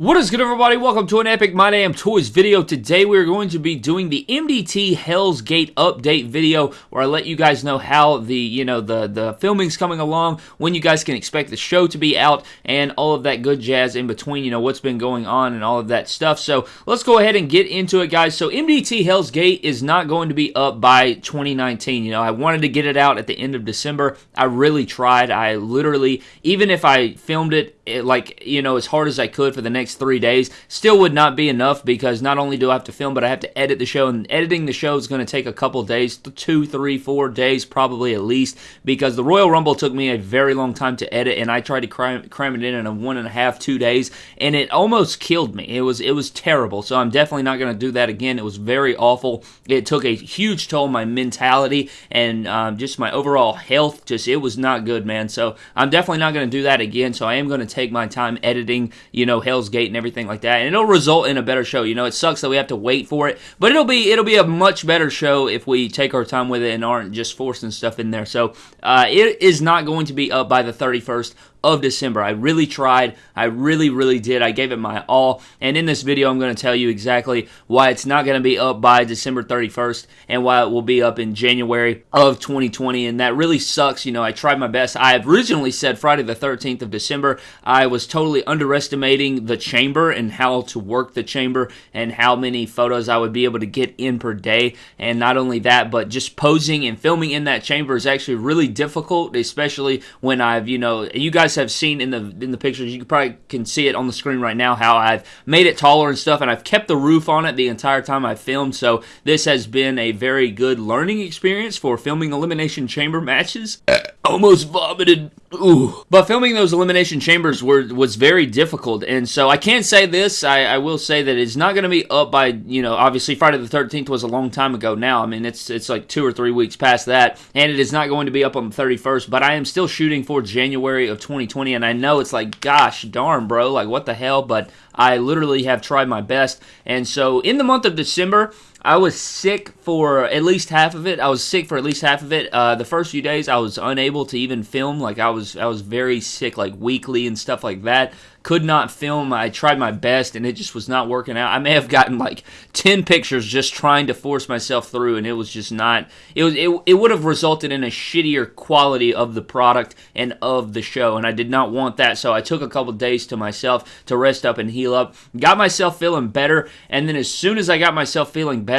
What is good everybody? Welcome to an Epic My Damn Toys video. Today we're going to be doing the MDT Hell's Gate update video where I let you guys know how the, you know, the, the filming's coming along, when you guys can expect the show to be out, and all of that good jazz in between, you know, what's been going on and all of that stuff. So let's go ahead and get into it, guys. So MDT Hell's Gate is not going to be up by 2019. You know, I wanted to get it out at the end of December. I really tried. I literally, even if I filmed it, it like, you know, as hard as I could for the next next three days still would not be enough because not only do I have to film, but I have to edit the show, and editing the show is going to take a couple days two, three, four days, probably at least, because the Royal Rumble took me a very long time to edit, and I tried to cram, cram it in in a one and a half, two days, and it almost killed me. It was it was terrible. So I'm definitely not going to do that again. It was very awful. It took a huge toll on my mentality and um, just my overall health. Just it was not good, man. So I'm definitely not going to do that again. So I am going to take my time editing, you know, Hell's Gate and everything like that, and it'll result in a better show. You know, it sucks that we have to wait for it, but it'll be it'll be a much better show if we take our time with it and aren't just forcing stuff in there. So uh, it is not going to be up by the 31st of December. I really tried. I really, really did. I gave it my all. And in this video, I'm going to tell you exactly why it's not going to be up by December 31st and why it will be up in January of 2020. And that really sucks. You know, I tried my best. I originally said Friday the 13th of December. I was totally underestimating the chamber and how to work the chamber and how many photos I would be able to get in per day. And not only that, but just posing and filming in that chamber is actually really difficult, especially when I've, you know, you guys guys have seen in the in the pictures, you probably can see it on the screen right now how I've made it taller and stuff, and I've kept the roof on it the entire time I've filmed. So this has been a very good learning experience for filming elimination chamber matches. Uh, Almost vomited Ooh. But filming those elimination chambers were was very difficult, and so I can't say this. I, I will say that it's not going to be up by you know obviously Friday the Thirteenth was a long time ago now. I mean it's it's like two or three weeks past that, and it is not going to be up on the thirty first. But I am still shooting for January of 2020, and I know it's like gosh darn bro, like what the hell? But I literally have tried my best, and so in the month of December. I was sick for at least half of it. I was sick for at least half of it. Uh, the first few days, I was unable to even film. Like I was, I was very sick, like weekly and stuff like that could not film. I tried my best and it just was not working out. I may have gotten like 10 pictures just trying to force myself through and it was just not it was it, it would have resulted in a shittier quality of the product and of the show and I did not want that. So I took a couple days to myself to rest up and heal up. Got myself feeling better and then as soon as I got myself feeling better,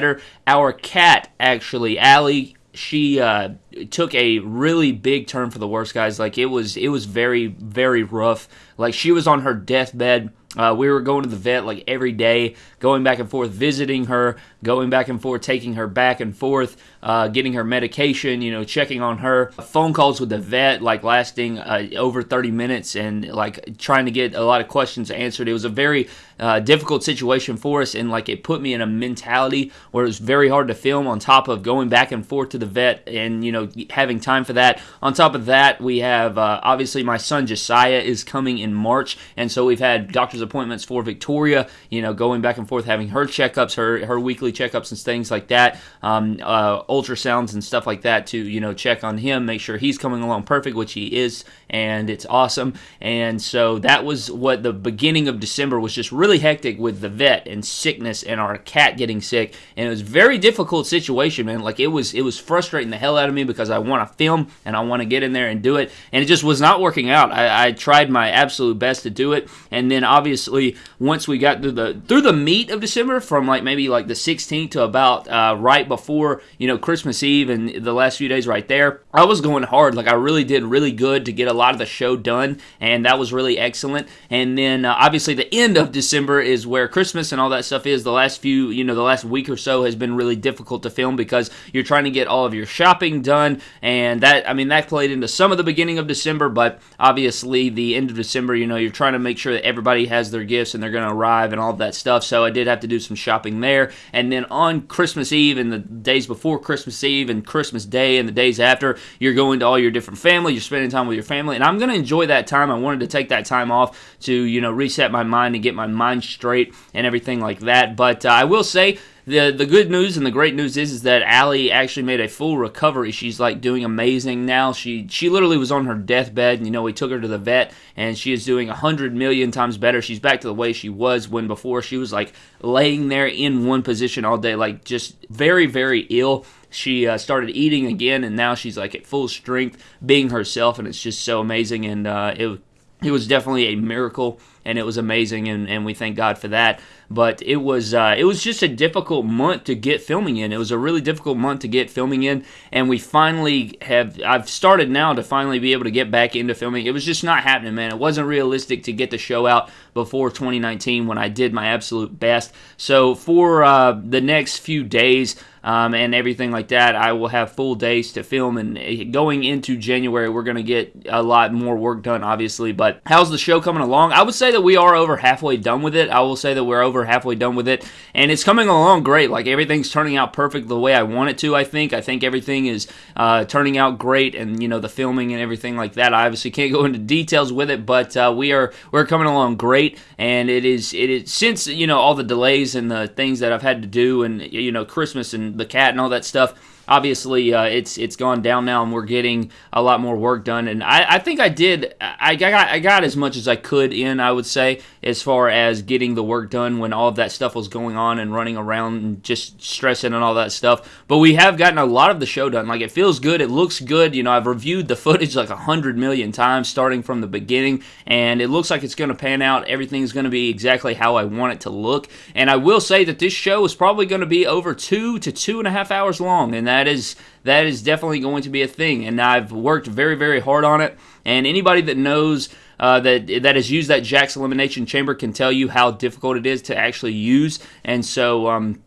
our cat actually Allie she uh, took a really big turn for the worst, guys. Like it was, it was very, very rough. Like she was on her deathbed. Uh, we were going to the vet like every day, going back and forth, visiting her, going back and forth, taking her back and forth, uh, getting her medication, you know, checking on her. Phone calls with the vet, like lasting uh, over 30 minutes and like trying to get a lot of questions answered. It was a very uh, difficult situation for us, and like it put me in a mentality where it was very hard to film on top of going back and forth to the vet and, you know, having time for that. On top of that, we have uh, obviously my son Josiah is coming in March, and so we've had doctor's appointments for Victoria, you know, going back and forth, having her checkups, her, her weekly checkups and things like that. Um, uh, ultrasounds and stuff like that to you know check on him, make sure he's coming along perfect, which he is, and it's awesome. And so that was what the beginning of December was just really hectic with the vet and sickness and our cat getting sick, and it was very difficult situation, man. Like it was it was frustrating the hell out of me because I want to film and I want to get in there and do it, and it just was not working out. I, I tried my absolute best to do it, and then obviously once we got through the through the meat of December, from like maybe like the 16th to about uh, right before you know Christmas Eve and the last few days right there, I was going hard. Like I really did really good to get a lot of the show done, and that was really excellent. And then uh, obviously the end of December is where Christmas and all that stuff is. The last few, you know, the last week or so has been really difficult to film because you're trying to get all of your shopping done, and that I mean that played into some of the beginning of December, but obviously the end of December, you know, you're trying to make sure that everybody has their gifts and they're going to arrive and all that stuff. So I did have to do some shopping there, and then on Christmas Eve and the days before Christmas Eve and Christmas Day and the days after, you're going to all your different family, you're spending time with your family, and I'm going to enjoy that time. I wanted to take that time off to, you know, reset my mind and get my mind straight and everything like that. But uh, I will say, the the good news and the great news is is that Allie actually made a full recovery. She's like doing amazing now. She she literally was on her deathbed, and you know we took her to the vet, and she is doing a hundred million times better. She's back to the way she was when before she was like laying there in one position all day, like just very very ill she uh, started eating again, and now she's like at full strength, being herself, and it's just so amazing. And uh, it it was definitely a miracle and it was amazing and, and we thank God for that. But it was uh, it was just a difficult month to get filming in. It was a really difficult month to get filming in, and we finally have. I've started now to finally be able to get back into filming. It was just not happening, man. It wasn't realistic to get the show out before 2019 when I did my absolute best. So for uh, the next few days, um, and everything like that. I will have full days to film, and eh, going into January, we're going to get a lot more work done, obviously. But how's the show coming along? I would say that we are over halfway done with it. I will say that we're over halfway done with it, and it's coming along great. Like everything's turning out perfect the way I want it to. I think. I think everything is uh, turning out great, and you know the filming and everything like that. I obviously can't go into details with it, but uh, we are we're coming along great, and it is it is since you know all the delays and the things that I've had to do, and you know Christmas and the cat and all that stuff obviously uh, it's it's gone down now and we're getting a lot more work done. And I, I think I did I got I got as much as I could in I would say as far as getting the work done when all of that stuff was going on and running around and just stressing and all that stuff. But we have gotten a lot of the show done. Like it feels good. It looks good. You know I've reviewed the footage like a hundred million times starting from the beginning. And it looks like it's going to pan out. Everything's going to be exactly how I want it to look. And I will say that this show is probably going to be over two to two and a half hours long. And that is that is definitely going to be a thing. And I've worked very very hard on it. And anybody that knows uh, that that has used that Jakks elimination chamber can tell you how difficult it is to actually use. And so um,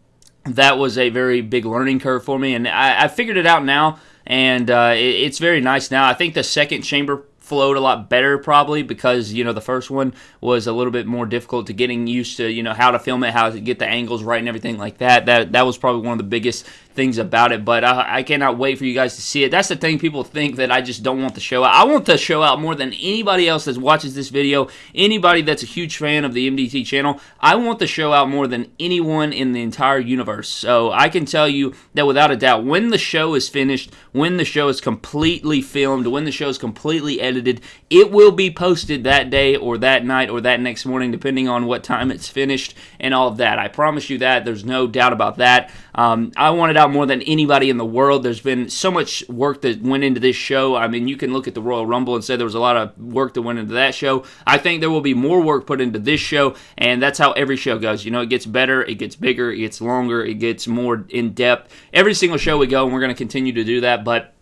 that was a very big learning curve for me. And I, I figured it out now, and uh, it, it's very nice now. I think the second chamber flowed a lot better probably because you know the first one was a little bit more difficult to getting used to you know how to film it how to get the angles right and everything like that that that was probably one of the biggest things about it, but I, I, cannot wait for you guys to see it. That's the thing people think that I just don't want the show out. I want the show out more than anybody else that watches this video, anybody that's a huge fan of the MDT channel. I want the show out more than anyone in the entire universe. So I can tell you that without a doubt, when the show is finished, when the show is completely filmed, when the show is completely edited, it will be posted that day or that night or that next morning, depending on what time it's finished and all of that. I promise you that. There's no doubt about that. Um, I wanted out more than anybody in the world. There's been so much work that went into this show. I mean, you can look at the Royal Rumble and say there was a lot of work that went into that show. I think there will be more work put into this show, and that's how every show goes. You know, it gets better, it gets bigger, it gets longer, it gets more in depth. Every single show we go, and we're going to continue to do that, but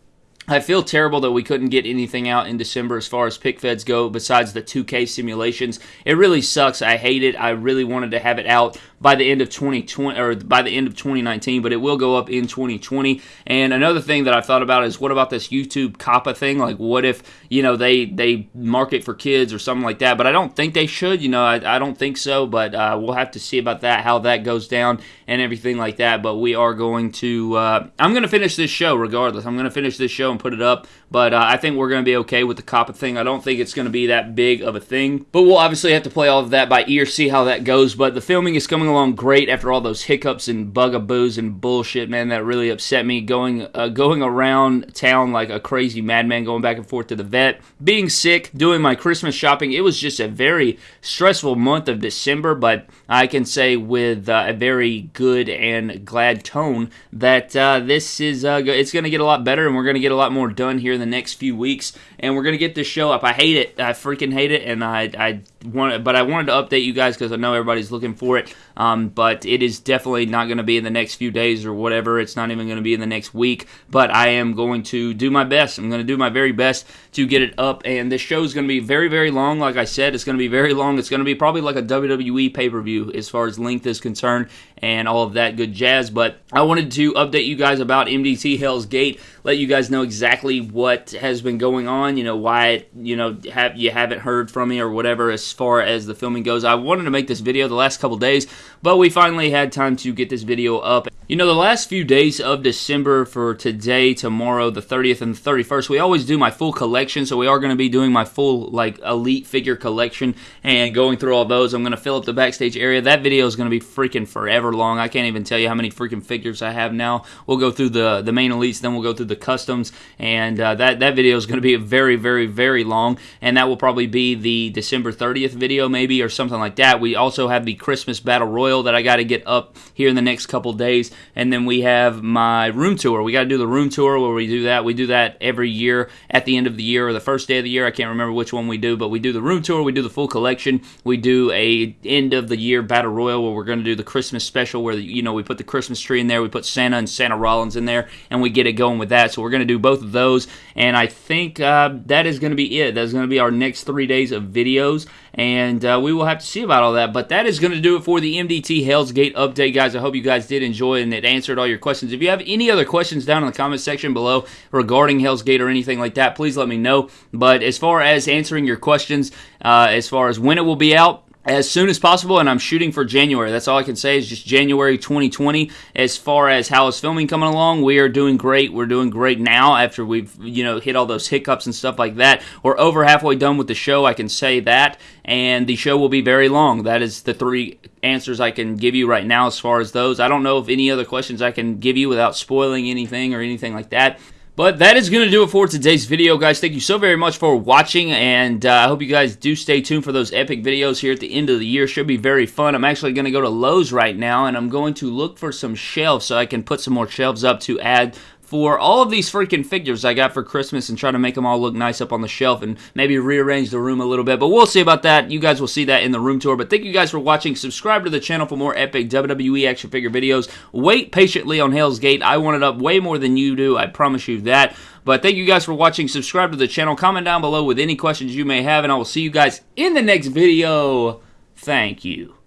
I feel terrible that we couldn't get anything out in December as far as pic feds go besides the 2K simulations. It really sucks. I hate it. I really wanted to have it out by the end of 2020 or by the end of 2019, but it will go up in 2020. And another thing that I thought about is what about this YouTube COPPA thing? Like, what if you know they they market for kids or something like that? But I don't think they should. You know, I, I don't think so. But uh, we'll have to see about that, how that goes down, and everything like that. But we are going to. Uh, I'm going to finish this show regardless. I'm going to finish this show and put it up. But uh, I think we're going to be okay with the COPPA thing. I don't think it's going to be that big of a thing. But we'll obviously have to play all of that by ear, see how that goes. But the filming is coming along great after all those hiccups and bugaboos and bullshit, man. That really upset me. Going uh, going around town like a crazy madman, going back and forth to the vet, being sick, doing my Christmas shopping. It was just a very stressful month of December, but I can say with uh, a very good and glad tone that uh, this is uh, it's going to get a lot better, and we're going to get a lot more done here in the next few weeks, and we're to get this show up. I hate it. I freaking hate it, and I I but I wanted to update you guys because I know everybody's looking for it. Um, but it is definitely not going to be in the next few days or whatever. It's not even going to be in the next week. But I am going to do my best. I'm going to do my very best to get it up. And this show is going to be very, very long. Like I said, it's going to be very long. It's going to be probably like a WWE pay per view as far as length is concerned and all of that good jazz. But I wanted to update you guys about MDT Hell's Gate, let you guys know exactly what has been going on. You know why you know have you haven't heard from me or whatever as far as the filming goes. I wanted to make this video the last couple days, but we finally had time to get this video up You know, the last few days of December for today, tomorrow, the 30th and the 31st, we always do my full collection. So we are going to be doing my full, like, elite figure collection and going through all those. I'm going to fill up the backstage area. That video is going to be freaking forever long. I can't even tell you how many freaking figures I have now. We'll go through the, the main elites, then we'll go through the customs. And uh, that, that video is going to be very, very, very long. And that will probably be the December 30th video, maybe, or something like that. We also have the Christmas Battle Royal that I got to get up here in the next couple days and then we have my room tour. We got to do the room tour where we do that. We do that every year at the end of the year or the first day of the year. I can't remember which one we do, but we do the room tour. We do the full collection. We do a end of the year battle royal where we're going to do the Christmas special where you know we put the Christmas tree in there. We put Santa and Santa Rollins in there, and we get it going with that. So we're going to do both of those, and I think uh, that is going to be it. That's going to be our next three days of videos and uh, we will have to see about all that. But that is going to do it for the MDT Hell's Gate update, guys. I hope you guys did enjoy and it answered all your questions. If you have any other questions down in the comment section below regarding Hell's Gate or anything like that, please let me know. But as far as answering your questions, uh, as far as when it will be out, as soon as possible, and I'm shooting for January. That's all I can say is just January 2020. As far as how is filming coming along, we are doing great. We're doing great now after we've you know hit all those hiccups and stuff like that. We're over halfway done with the show. I can say that, and the show will be very long. That is the three answers I can give you right now as far as those. I don't know if any other questions I can give you without spoiling anything or anything like that. But that is going to do it for today's video, guys. Thank you so very much for watching, and uh, I hope you guys do stay tuned for those epic videos here at the end of the year. Should be very fun. I'm actually going to go to Lowe's right now, and I'm going to look for some shelves so I can put some more shelves up to add for all of these freaking figures I got for Christmas and try to make them all look nice up on the shelf and maybe rearrange the room a little bit. But we'll see about that. You guys will see that in the room tour. But thank you guys for watching. Subscribe to the channel for more epic WWE action figure videos. Wait patiently on Hell's Gate. I want it up way more than you do. I promise you that. But thank you guys for watching. Subscribe to the channel. Comment down below with any questions you may have. And I will see you guys in the next video. Thank you.